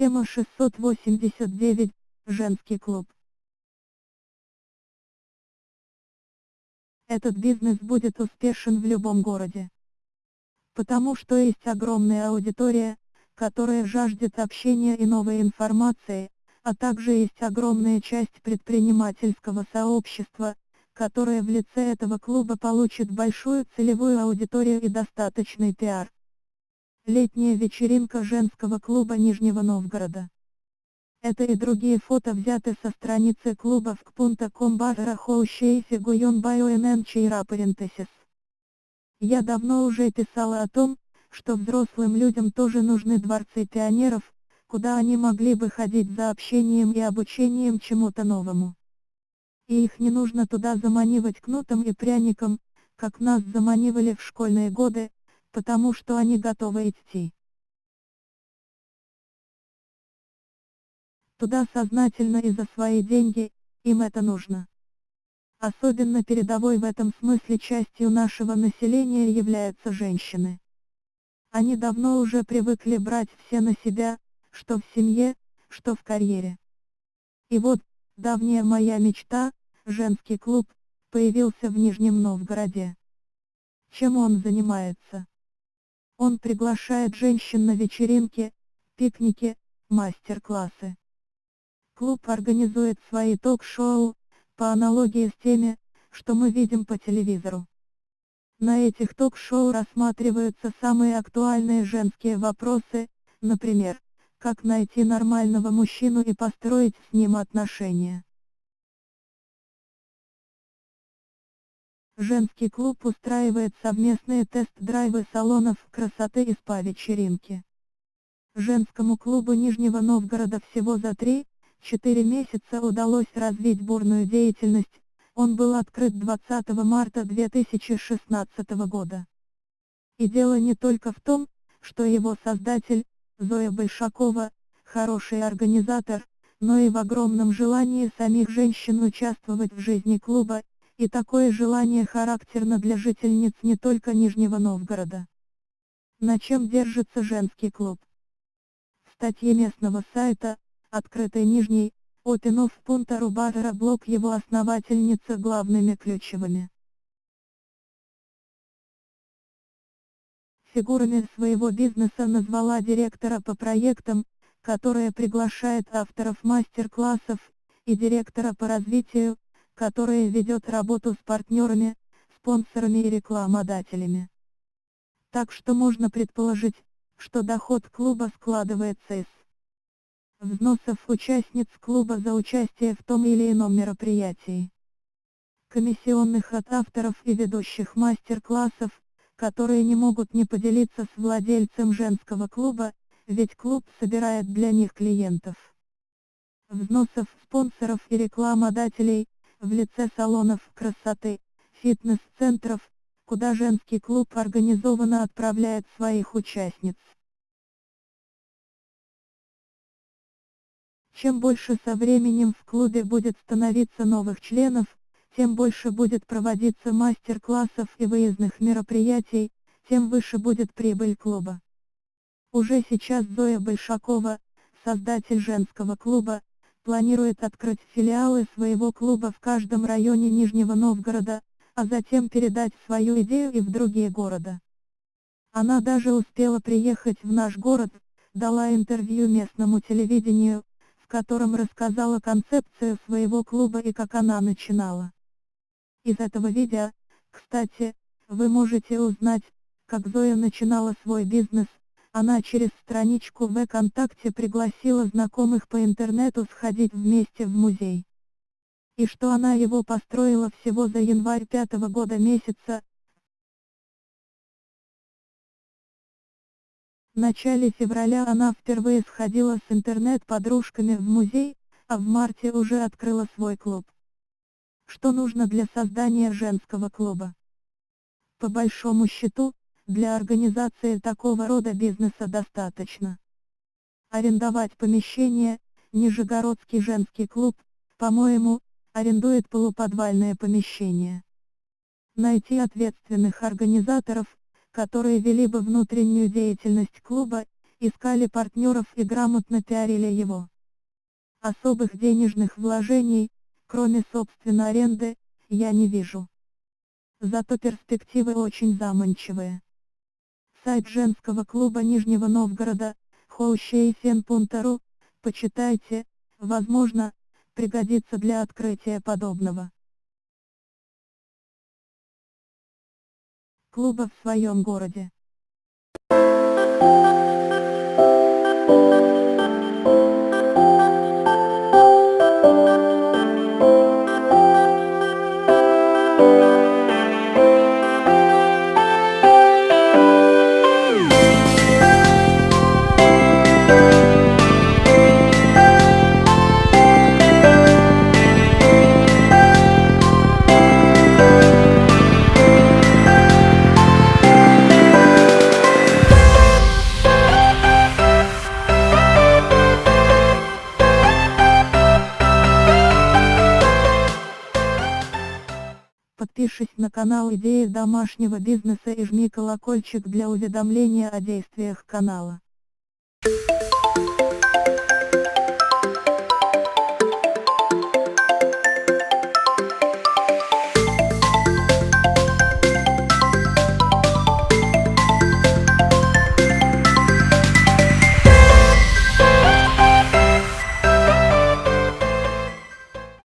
Тема 689. Женский клуб. Этот бизнес будет успешен в любом городе. Потому что есть огромная аудитория, которая жаждет общения и новой информации, а также есть огромная часть предпринимательского сообщества, которая в лице этого клуба получит большую целевую аудиторию и достаточный пиар. Летняя вечеринка женского клуба Нижнего Новгорода. Это и другие фото взяты со страницы клуба в кпунта.ком барра хоущейфи гуйон байоэнэн чейра. Я давно уже писала о том, что взрослым людям тоже нужны дворцы пионеров, куда они могли бы ходить за общением и обучением чему-то новому. И их не нужно туда заманивать кнутом и пряником, как нас заманивали в школьные годы, потому что они готовы идти. Туда сознательно и за свои деньги, им это нужно. Особенно передовой в этом смысле частью нашего населения являются женщины. Они давно уже привыкли брать все на себя, что в семье, что в карьере. И вот, давняя моя мечта, женский клуб, появился в Нижнем Новгороде. Чем он занимается? Он приглашает женщин на вечеринки, пикники, мастер-классы. Клуб организует свои ток-шоу, по аналогии с теми, что мы видим по телевизору. На этих ток-шоу рассматриваются самые актуальные женские вопросы, например, как найти нормального мужчину и построить с ним отношения. Женский клуб устраивает совместные тест-драйвы салонов красоты и спа-вечеринки. Женскому клубу Нижнего Новгорода всего за 3-4 месяца удалось развить бурную деятельность, он был открыт 20 марта 2016 года. И дело не только в том, что его создатель, Зоя Большакова, хороший организатор, но и в огромном желании самих женщин участвовать в жизни клуба, и такое желание характерно для жительниц не только Нижнего Новгорода. На чем держится женский клуб? В статье местного сайта, открытой Нижней, Опинов Пунта Рубатора блог его основательницы главными ключевыми. Фигурами своего бизнеса назвала директора по проектам, которая приглашает авторов мастер-классов, и директора по развитию, которая ведет работу с партнерами, спонсорами и рекламодателями. Так что можно предположить, что доход клуба складывается из взносов участниц клуба за участие в том или ином мероприятии, комиссионных от авторов и ведущих мастер-классов, которые не могут не поделиться с владельцем женского клуба, ведь клуб собирает для них клиентов. Взносов спонсоров и рекламодателей, в лице салонов красоты, фитнес-центров, куда женский клуб организованно отправляет своих участниц. Чем больше со временем в клубе будет становиться новых членов, тем больше будет проводиться мастер-классов и выездных мероприятий, тем выше будет прибыль клуба. Уже сейчас Зоя Большакова, создатель женского клуба, планирует открыть филиалы своего клуба в каждом районе Нижнего Новгорода, а затем передать свою идею и в другие города. Она даже успела приехать в наш город, дала интервью местному телевидению, в котором рассказала концепцию своего клуба и как она начинала. Из этого видео, кстати, вы можете узнать, как Зоя начинала свой бизнес, она через страничку ВКонтакте пригласила знакомых по интернету сходить вместе в музей. И что она его построила всего за январь пятого года месяца. В начале февраля она впервые сходила с интернет-подружками в музей, а в марте уже открыла свой клуб. Что нужно для создания женского клуба? По большому счету, для организации такого рода бизнеса достаточно. Арендовать помещение, Нижегородский женский клуб, по-моему, арендует полуподвальное помещение. Найти ответственных организаторов, которые вели бы внутреннюю деятельность клуба, искали партнеров и грамотно пиарили его. Особых денежных вложений, кроме собственно аренды, я не вижу. Зато перспективы очень заманчивые. Сайт женского клуба Нижнего Новгорода, houshafen.ru, почитайте, возможно, пригодится для открытия подобного. Клуба в своем городе. На канал Идеи домашнего бизнеса и жми колокольчик для уведомления о действиях канала.